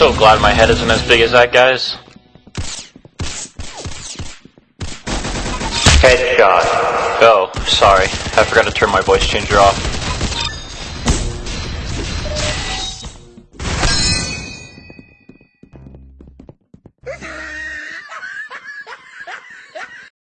so glad my head isn't as big as that guy's. Headshot. Oh, sorry. I forgot to turn my voice changer off.